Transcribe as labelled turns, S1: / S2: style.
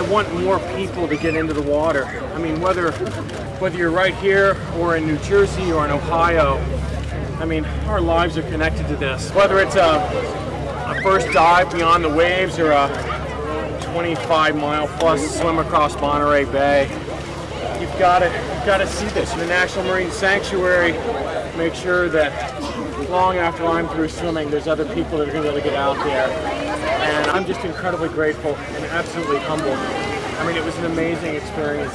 S1: I want more people to get into the water. I mean, whether whether you're right here or in New Jersey or in Ohio, I mean, our lives are connected to this. Whether it's a, a first dive beyond the waves or a 25 mile plus swim across Monterey Bay, you've got to you've got to see this. In the National Marine Sanctuary, make sure that long after I'm through swimming, there's other people that are going to be able to get out there. And I'm just incredibly grateful and absolutely humbled. I mean, it was an amazing experience.